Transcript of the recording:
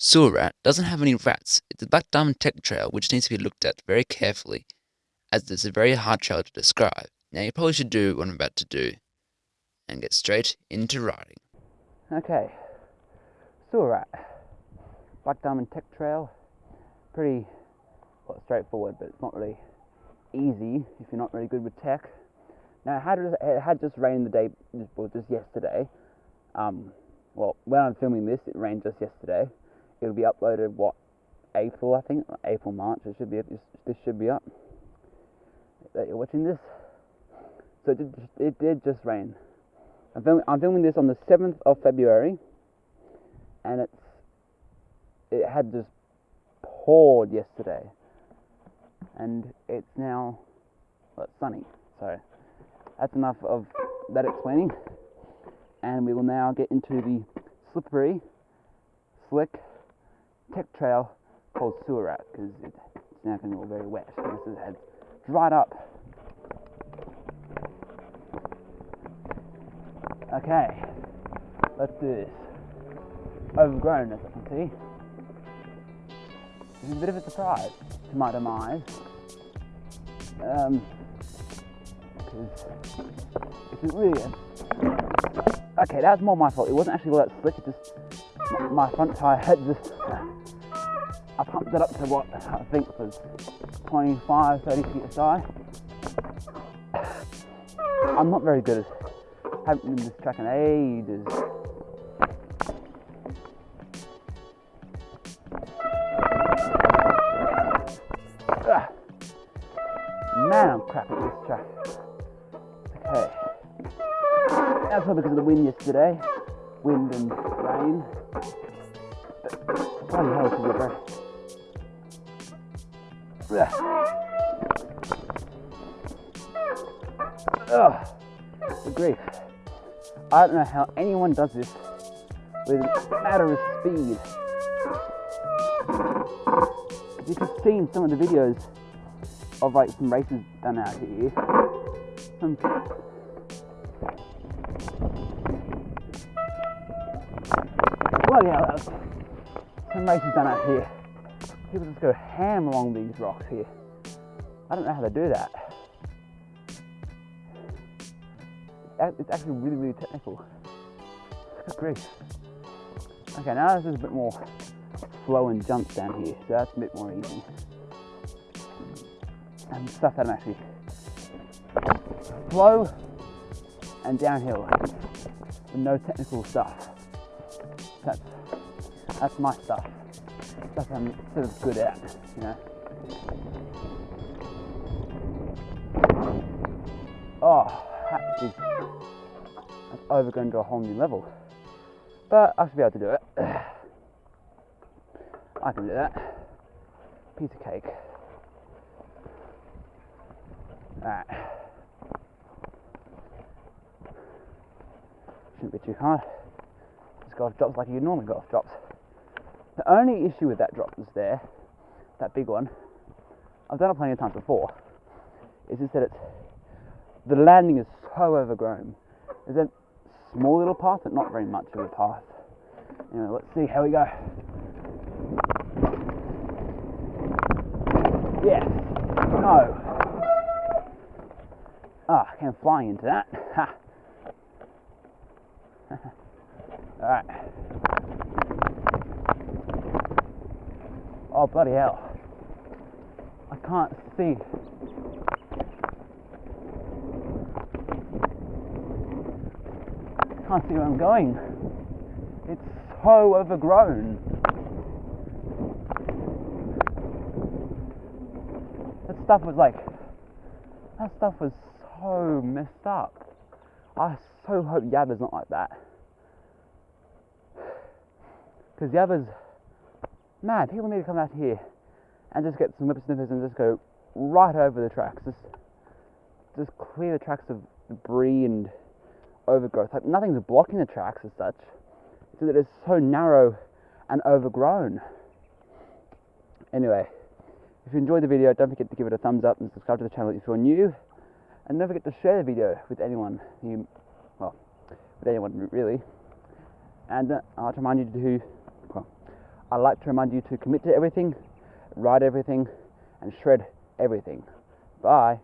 Sewer Rat doesn't have any rats. It's a Black Diamond Tech Trail which needs to be looked at very carefully, as it's a very hard trail to describe. Now you probably should do what I'm about to do, and get straight into writing. Okay, Sewer Rat, Black Diamond Tech Trail, pretty well, straightforward, but it's not really easy if you're not really good with tech. Now, it had, it had just rained the day, well, just yesterday. Um, well, when I'm filming this, it rained just yesterday. It'll be uploaded, what, April, I think? April, March, it should be, this should be up. That you're watching this. So it did, it did just rain. I'm filming, I'm filming this on the 7th of February, and it's, it had just poured yesterday and it's now well, it's sunny. So that's enough of that explaining. And we will now get into the slippery, slick tech trail called Sewer Rat because it's now getting all very wet. This has dried up. Okay, let's do this. Overgrown, as I can see. This is a bit of a surprise to my demise. Um, because it isn't really a... Okay, that's more my fault. It wasn't actually all that slick. It just my front tire had just. I pumped it up to what I think was 25, 30 feet aside. I'm not very good at. Haven't been this track in ages. Man, I'm crap at this track. Okay. That's probably because of the wind yesterday. Wind and rain. Bloody hell, a good breath. Ugh. Oh, the grief. I don't know how anyone does this with a matter of speed. You have seen some of the videos of like some races done out here. Some bloody hell, some races done out here. People just go ham along these rocks here. I don't know how they do that. It's actually really, really technical. Good grief. Okay, now this is a bit more flow and jumps down here, so that's a bit more easy and stuff that I'm actually flow and downhill with no technical stuff. That's that's my stuff. Stuff I'm sort of good at, you know. Oh, that is that's over going to a whole new level. But I should be able to do it. I can do that. Piece of cake. Alright. Shouldn't be too hard. Golf drops like you normally golf drops. The only issue with that drop is there, that big one, I've done it plenty of times before, is just that it's, the landing is so overgrown. There's a small little path, but not very much of a path. Anyway, let's see how we go. Yes. No. Ah, I came flying into that. Ha. Alright. Oh, bloody hell. I can't see. I can't see where I'm going. It's so overgrown. That stuff was like, that stuff was so messed up. I so hope Yabba's not like that. Because the others, mad. People need to come out here and just get some whip snippers and just go right over the tracks. Just, just clear the tracks of debris and overgrowth. Like nothing's blocking the tracks as such. It's that it's so narrow and overgrown. Anyway, if you enjoyed the video, don't forget to give it a thumbs up and subscribe to the channel if you're new. And don't forget to share the video with anyone you, well, with anyone really. And uh, I'll remind you to, well, I like to remind you to commit to everything, ride everything, and shred everything. Bye.